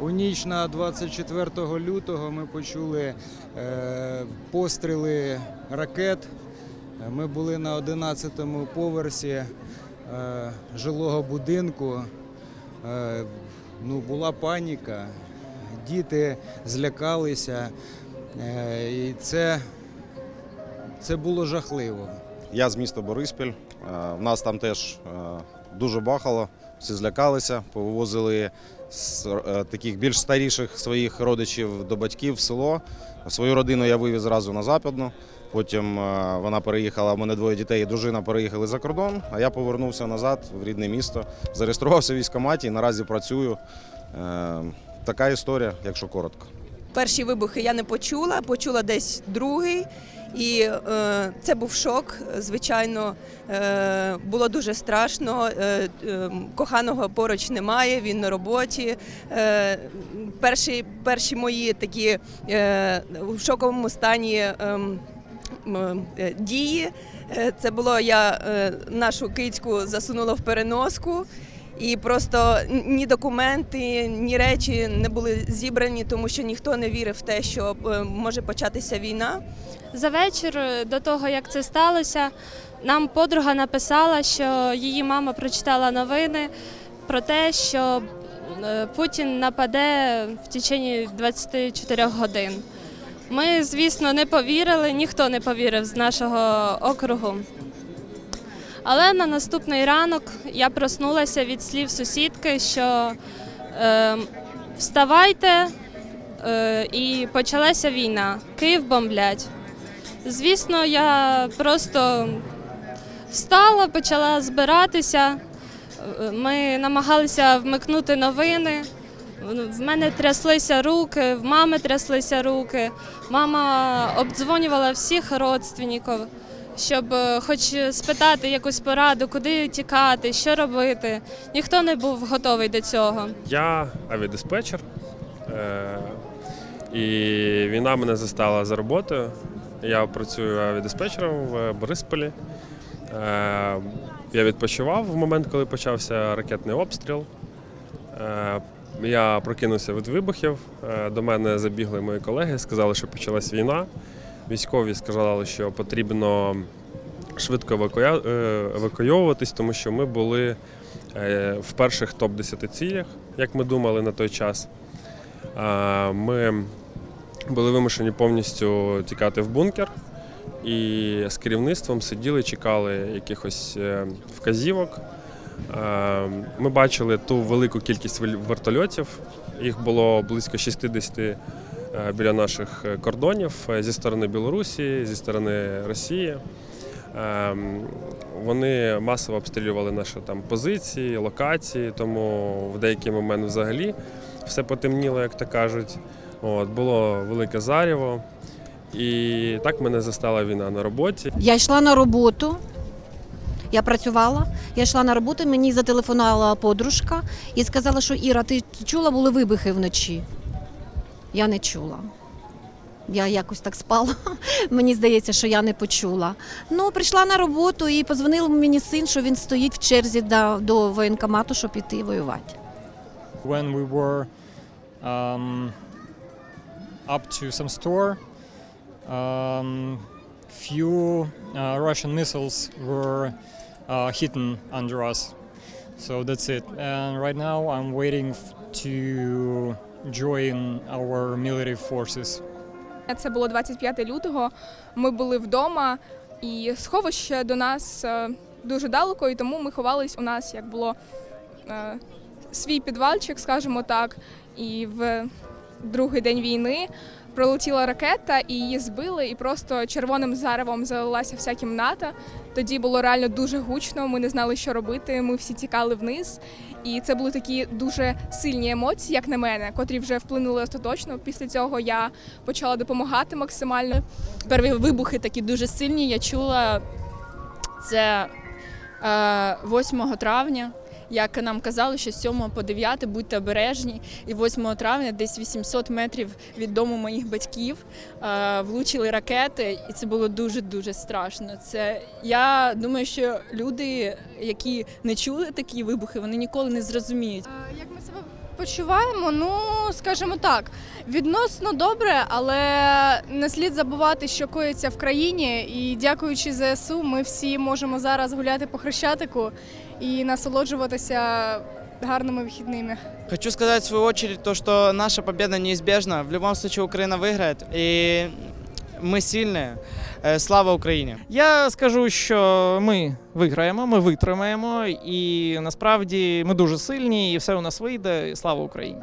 У ніч на 24 лютого ми почули е, постріли ракет. Ми були на 11-му поверсі е, жилого будинку. Е, ну, була паніка, діти злякалися, і це, це було жахливо. Я з міста Бориспіль. В нас там теж дуже бахало, всі злякалися, повозили з е, таких більш старіших своїх родичів до батьків в село. Свою родину я вивіз зразу на Западну. Потім е, вона переїхала, в мене двоє дітей, і дружина переїхали за кордон, а я повернувся назад в рідне місто. Зареєструвався в військкоматі і наразі працюю. Е, Така історія, якщо коротко. Перші вибухи я не почула, почула десь другий. І е, це був шок. Звичайно, е, було дуже страшно. Е, е, коханого поруч немає, він на роботі. Е, перші, перші мої такі е, в шоковому стані. ем, е, Дії. Е, Це було я е, нашу кицьку засунула в переноску, і просто ні документи, ні речі не були зібрані, тому що ніхто не вірив в те, що е, може початися війна. За вечір е, до того, як це сталося, нам подруга написала, що її мама прочитала новини про те, що е, Путін нападе в течение 24 годин. Ми, звісно, не повірили, ніхто не повірив з нашого округу. Але на наступний ранок я проснулася від слів сусідки, що е, вставайте, е, і почалася війна. Київ бомблять. Звісно, я просто встала, почала збиратися. Ми намагалися вмикнути новини. В мене тряслися руки, в мами тряслися руки. Мама обдзвонювала всіх родственників, щоб е, хоч спитати якусь пораду, куди тікати, що робити. Ніхто не був готовий до цього. Я авіадиспетчер, е, і війна мене застала за роботою. Я працюю авіадиспетчером в Борисполі. Е, Я відпочивав в момент, коли почався ракетний обстріл. Я прокинувся від вибухів. До мене забігли мої колеги, сказали, що почалась війна. Військові сказали, що потрібно швидко евакуя- е, евакуйовуватись, тому що ми були е, в перших топ-10 цілях, як ми думали на той час. Ми були вимушені повністю тікати в бункер і з керівництвом сиділи, чекали якихось е, вказівок. Ми бачили ту велику кількість вертольотів. Їх було близько 60 е, біля наших кордонів зі сторони Білорусі, зі сторони Росії. Ем, Вони масово обстрілювали наші там позиції, локації, тому в деякий момент взагалі все потемніло, як то кажуть. От, було велике заріво. І так мене застала війна на роботі. Я йшла на роботу. Я працювала, я йшла на роботу, мені зателефонувала подружка і сказала, що Іра, ти чула, були вибухи вночі. Я не чула. Я якось так спала. Мені здається, що я не почула. Ну, прийшла на роботу і позвонив мені син, що він стоїть в черзі до, до воєнкомату, щоб піти воювати. when we were um, up to some store, um, few uh, Russian missiles were uh, hidden under us. So that's it. And right now I'm waiting to join our military forces. Це було 25 лютого. Ми були вдома, і сховище до нас е, дуже далеко, і тому ми ховались у нас, як було е, свій підвальчик, скажімо так. І в другий день війни пролетіла ракета, і її збили, і просто червоним заревом залилася вся кімната. Тоді було реально дуже гучно. Ми не знали, що робити. Ми всі тікали вниз. І це були такі дуже сильні емоції, як на мене, котрі вже вплинули остаточно. Після цього я почала допомагати максимально. Перві вибухи такі дуже сильні. Я чула це е, 8 травня. Як нам казали, що з 7 по 9 будьте обережні. І 8 травня, десь 800 метрів від дому моїх батьків, е, влучили ракети, і це було дуже дуже страшно. Це я думаю, що люди, які не чули такі вибухи, вони ніколи не зрозуміють. Як ми себе відпочиваємо, ну скажімо так, відносно добре, але не слід забувати, що коїться в країні. І дякуючи ЗСУ, ми всі можемо зараз гуляти по Хрещатику і насолоджуватися гарними вихідними. Хочу сказать в свою очередь то, что наша победа неизбежна. В любом случае Украина выиграет, и мы сильные. Э, Слава Україні! Я скажу, що ми виграємо, ми витримаємо, і насправді ми дуже сильні, і все у нас вийде. І слава Україні!